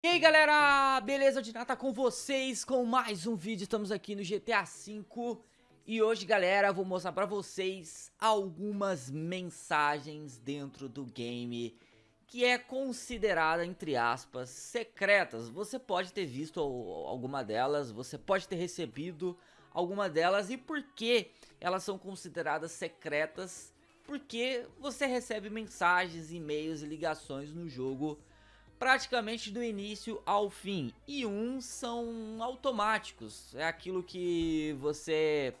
E aí galera, beleza? De nada com vocês com mais um vídeo, estamos aqui no GTA V E hoje galera, vou mostrar pra vocês algumas mensagens dentro do game Que é considerada, entre aspas, secretas Você pode ter visto alguma delas, você pode ter recebido alguma delas E por que elas são consideradas secretas? Porque você recebe mensagens, e-mails e ligações no jogo praticamente do início ao fim. E uns são automáticos, é aquilo que você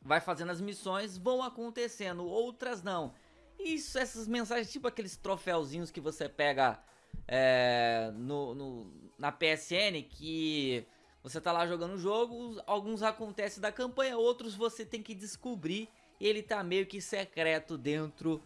vai fazendo as missões, vão acontecendo, outras não. Isso, essas mensagens, tipo aqueles troféuzinhos que você pega é, no, no, na PSN, que você tá lá jogando o jogo, alguns acontecem da campanha, outros você tem que descobrir, ele tá meio que secreto dentro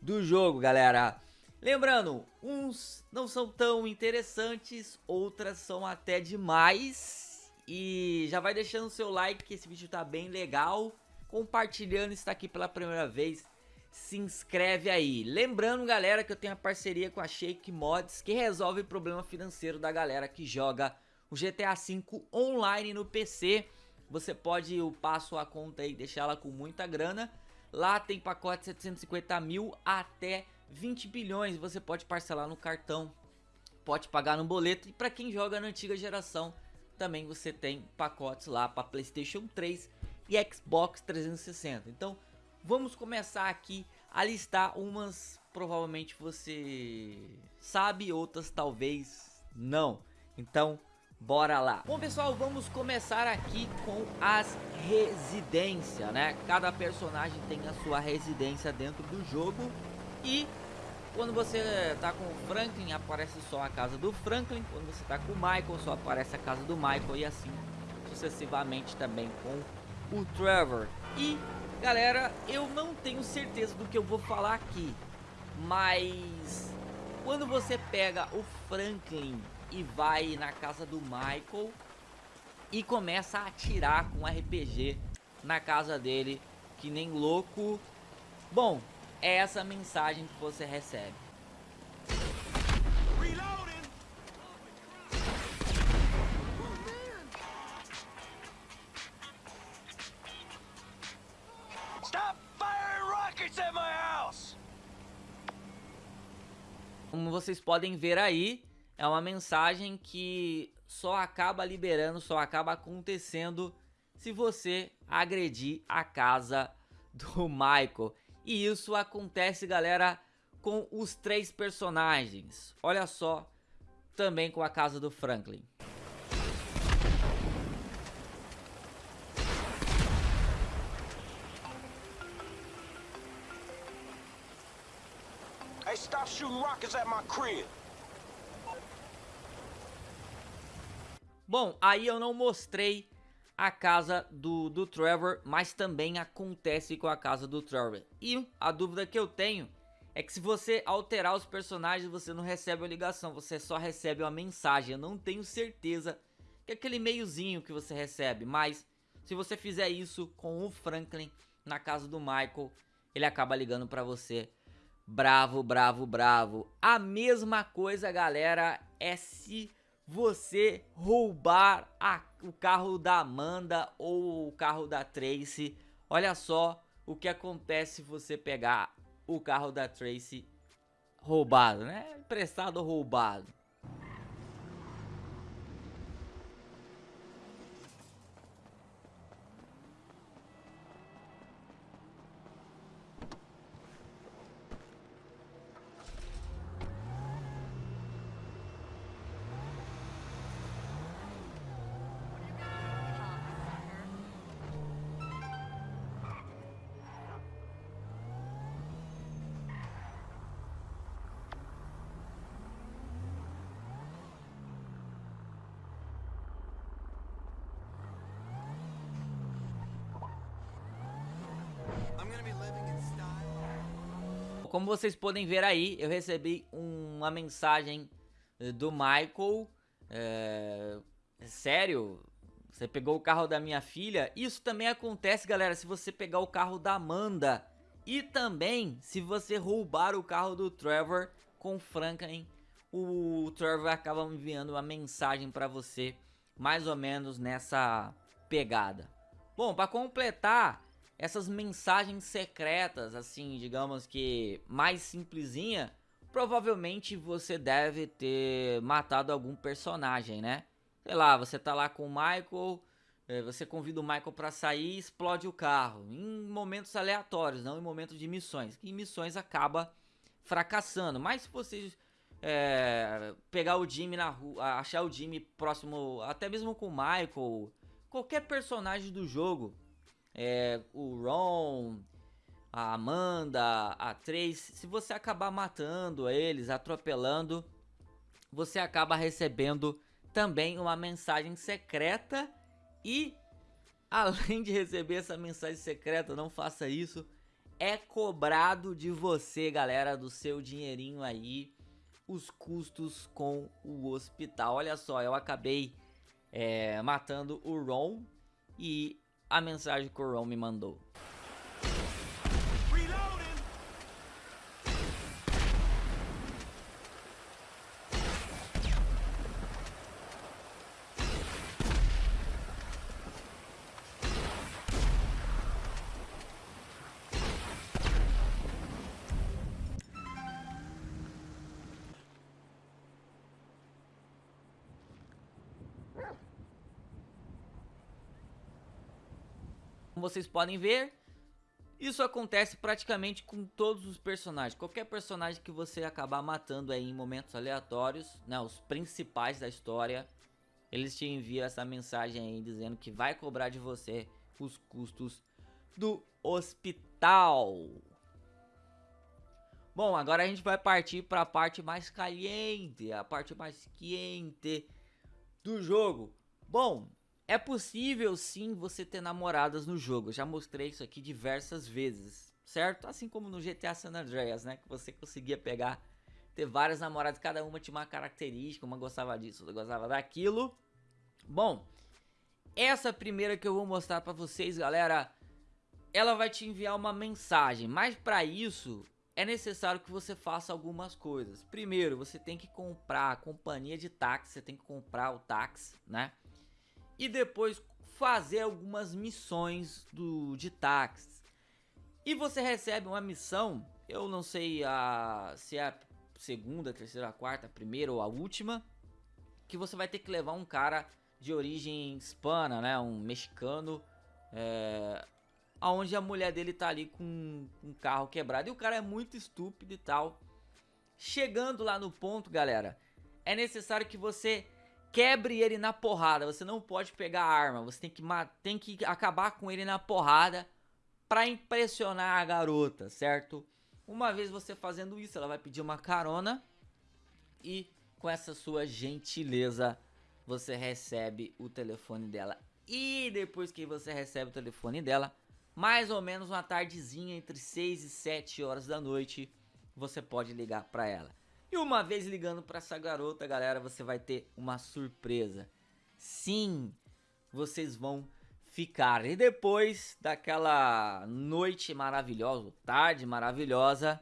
do jogo, galera. Lembrando, uns não são tão interessantes, outras são até demais. E já vai deixando o seu like que esse vídeo tá bem legal. Compartilhando, está aqui pela primeira vez, se inscreve aí. Lembrando, galera, que eu tenho a parceria com a Shake Mods, que resolve o problema financeiro da galera que joga o GTA V online no PC. Você pode upar sua conta e deixar ela com muita grana. Lá tem pacote 750 mil até 20 bilhões você pode parcelar no cartão, pode pagar no boleto e para quem joga na antiga geração também você tem pacotes lá para Playstation 3 e Xbox 360. Então vamos começar aqui a listar umas provavelmente você sabe, outras talvez não. Então bora lá. Bom pessoal, vamos começar aqui com as residências, né? Cada personagem tem a sua residência dentro do jogo e quando você tá com o Franklin, aparece só a casa do Franklin. Quando você tá com o Michael, só aparece a casa do Michael. E assim sucessivamente também com o Trevor. E, galera, eu não tenho certeza do que eu vou falar aqui. Mas, quando você pega o Franklin e vai na casa do Michael e começa a atirar com RPG na casa dele, que nem louco. Bom, é essa mensagem que você recebe. Como vocês podem ver aí, é uma mensagem que só acaba liberando, só acaba acontecendo se você agredir a casa do Michael. E isso acontece, galera, com os três personagens. Olha só, também com a casa do Franklin. Hey, stop shooting rockets at my crib. Bom, aí eu não mostrei a casa do, do Trevor, mas também acontece com a casa do Trevor. E a dúvida que eu tenho é que se você alterar os personagens, você não recebe uma ligação, você só recebe uma mensagem. Eu não tenho certeza que é aquele meiozinho que você recebe, mas se você fizer isso com o Franklin na casa do Michael, ele acaba ligando pra você. Bravo, bravo, bravo. A mesma coisa, galera, é se você roubar a, o carro da Amanda ou o carro da Tracy. Olha só o que acontece se você pegar o carro da Tracy roubado, né? Emprestado ou roubado. Como vocês podem ver aí, eu recebi uma mensagem eh, do Michael. É, sério? Você pegou o carro da minha filha? Isso também acontece, galera, se você pegar o carro da Amanda. E também se você roubar o carro do Trevor com Franklin o Trevor acaba enviando uma mensagem para você, mais ou menos nessa pegada. Bom, para completar essas mensagens secretas, assim, digamos que mais simplesinha, provavelmente você deve ter matado algum personagem, né? Sei lá, você tá lá com o Michael, é, você convida o Michael para sair e explode o carro. Em momentos aleatórios, não em momentos de missões. Em missões acaba fracassando. Mas se você é, pegar o Jimmy na rua, achar o Jimmy próximo, até mesmo com o Michael, qualquer personagem do jogo, é, o Ron, a Amanda, a Trace, se você acabar matando eles, atropelando, você acaba recebendo também uma mensagem secreta e além de receber essa mensagem secreta, não faça isso, é cobrado de você, galera, do seu dinheirinho aí, os custos com o hospital. Olha só, eu acabei é, matando o Ron e a mensagem que o Ron me mandou. Como vocês podem ver, isso acontece praticamente com todos os personagens. Qualquer personagem que você acabar matando aí em momentos aleatórios, né, os principais da história, eles te enviam essa mensagem aí dizendo que vai cobrar de você os custos do hospital. Bom, agora a gente vai partir para a parte mais caliente, a parte mais quente do jogo. Bom, é possível sim você ter namoradas no jogo, eu já mostrei isso aqui diversas vezes, certo? Assim como no GTA San Andreas, né? Que você conseguia pegar, ter várias namoradas, cada uma tinha uma característica, uma gostava disso, outra gostava daquilo. Bom, essa primeira que eu vou mostrar pra vocês, galera, ela vai te enviar uma mensagem, mas pra isso é necessário que você faça algumas coisas. Primeiro, você tem que comprar a companhia de táxi, você tem que comprar o táxi, né? E depois fazer algumas missões do, de táxis. E você recebe uma missão, eu não sei a, se é a segunda, terceira, quarta, primeira ou a última, que você vai ter que levar um cara de origem hispana, né, um mexicano, é, aonde a mulher dele tá ali com um carro quebrado e o cara é muito estúpido e tal. Chegando lá no ponto, galera, é necessário que você quebre ele na porrada. Você não pode pegar a arma. Você tem que, tem que acabar com ele na porrada para impressionar a garota, certo? Uma vez você fazendo isso, ela vai pedir uma carona e com essa sua gentileza você recebe o telefone dela. E depois que você recebe o telefone dela, mais ou menos uma tardezinha entre 6 e 7 horas da noite, você pode ligar para ela. E uma vez ligando para essa garota, galera, você vai ter uma surpresa. Sim, vocês vão ficar. E depois daquela noite maravilhosa, tarde maravilhosa,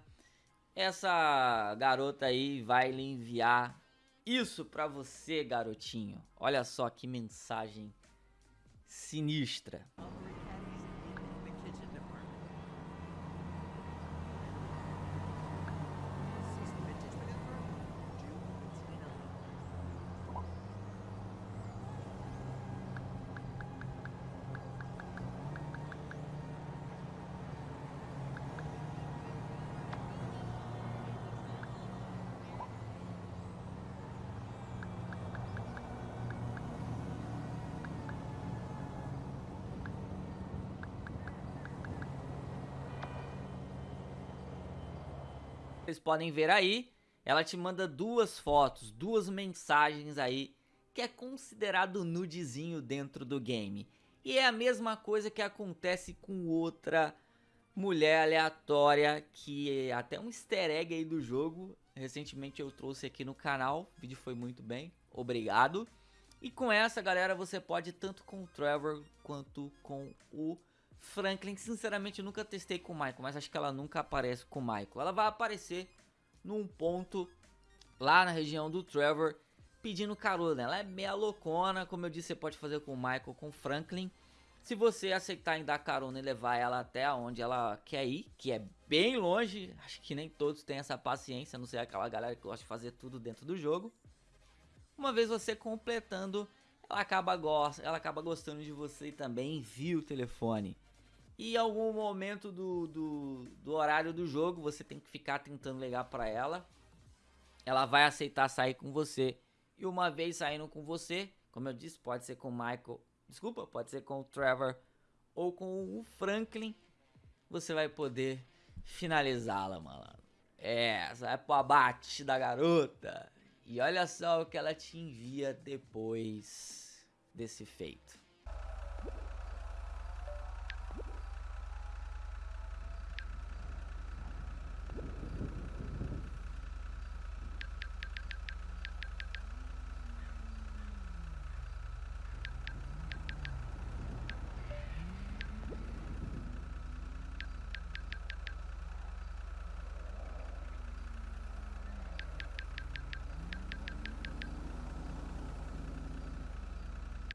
essa garota aí vai lhe enviar isso para você, garotinho. Olha só que mensagem sinistra. Vocês podem ver aí, ela te manda duas fotos, duas mensagens aí, que é considerado nudezinho dentro do game. E é a mesma coisa que acontece com outra mulher aleatória, que é até um easter egg aí do jogo. Recentemente eu trouxe aqui no canal, o vídeo foi muito bem, obrigado. E com essa, galera, você pode tanto com o Trevor quanto com o Franklin, sinceramente, nunca testei com o Michael, mas acho que ela nunca aparece com o Michael. Ela vai aparecer num ponto lá na região do Trevor pedindo carona. Ela é meia loucona, como eu disse, você pode fazer com o Michael, com o Franklin. Se você aceitar em dar carona e levar ela até onde ela quer ir, que é bem longe, acho que nem todos têm essa paciência, não sei aquela galera que gosta de fazer tudo dentro do jogo. Uma vez você completando, ela acaba, ela acaba gostando de você e também envia o telefone. E algum momento do, do, do horário do jogo, você tem que ficar tentando ligar para ela. Ela vai aceitar sair com você. E uma vez saindo com você, como eu disse, pode ser com o Michael, desculpa, pode ser com o Trevor ou com o Franklin, você vai poder finalizá-la, malandro. É, vai pro abate da garota. E olha só o que ela te envia depois desse feito.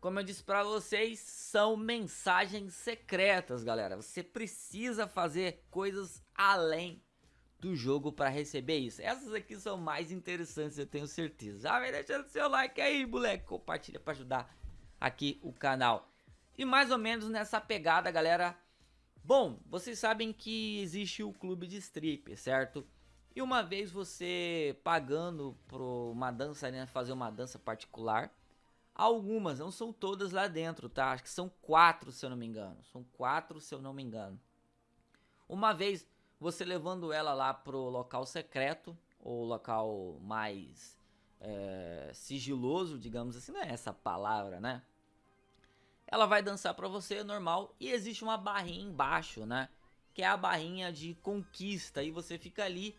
Como eu disse pra vocês, são mensagens secretas, galera. Você precisa fazer coisas além do jogo para receber isso. Essas aqui são mais interessantes, eu tenho certeza. Já vai deixando seu like aí, moleque. Compartilha para ajudar aqui o canal. E mais ou menos nessa pegada, galera. Bom, vocês sabem que existe o clube de strip, certo? E uma vez você pagando por uma dança, né, fazer uma dança particular, Algumas, não são todas lá dentro, tá? Acho que são quatro, se eu não me engano. São quatro, se eu não me engano. Uma vez você levando ela lá pro local secreto, ou local mais é, sigiloso, digamos assim, não é essa palavra, né? Ela vai dançar pra você, normal, e existe uma barrinha embaixo, né? Que é a barrinha de conquista, e você fica ali.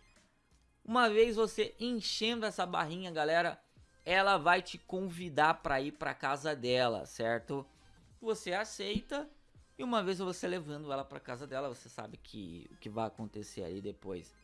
Uma vez você enchendo essa barrinha, galera, ela vai te convidar para ir para casa dela, certo? Você aceita e uma vez você levando ela para casa dela, você sabe que o que vai acontecer ali depois.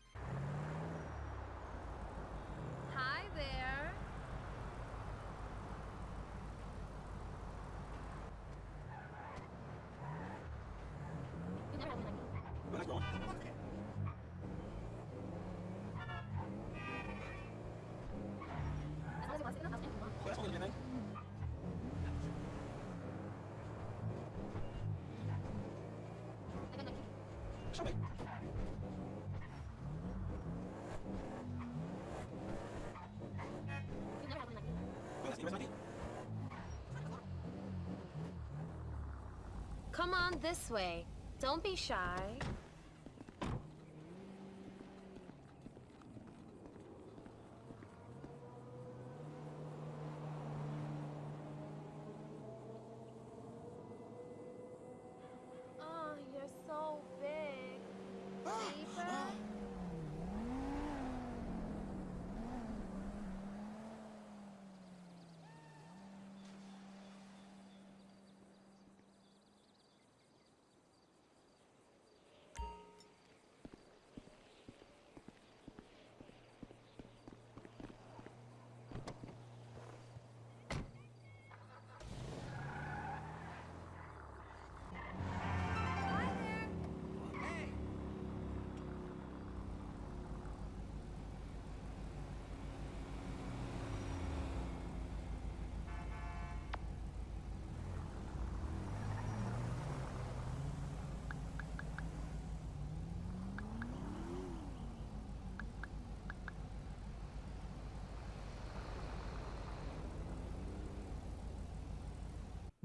Come on this way. Don't be shy.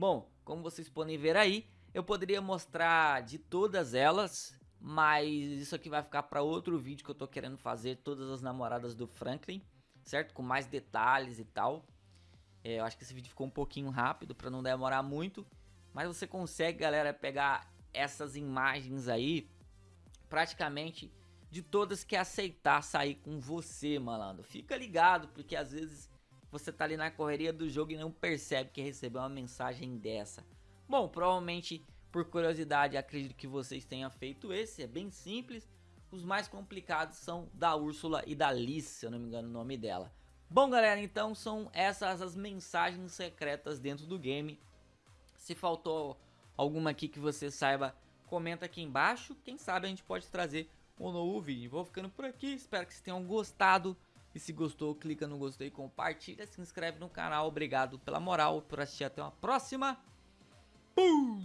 Bom, como vocês podem ver aí, eu poderia mostrar de todas elas, mas isso aqui vai ficar para outro vídeo que eu tô querendo fazer, todas as namoradas do Franklin, certo? Com mais detalhes e tal. É, eu acho que esse vídeo ficou um pouquinho rápido para não demorar muito, mas você consegue, galera, pegar essas imagens aí, praticamente de todas que aceitar sair com você, malandro. Fica ligado, porque às vezes você tá ali na correria do jogo e não percebe que recebeu uma mensagem dessa. Bom, provavelmente por curiosidade acredito que vocês tenham feito esse, é bem simples. Os mais complicados são da Úrsula e da Liz, se eu não me engano o nome dela. Bom, galera, então são essas as mensagens secretas dentro do game. Se faltou alguma aqui que você saiba, comenta aqui embaixo. Quem sabe a gente pode trazer um novo vídeo. Vou ficando por aqui, espero que vocês tenham gostado. E se gostou, clica no gostei, compartilha, se inscreve no canal. Obrigado pela moral, por assistir. Até uma próxima. Pum!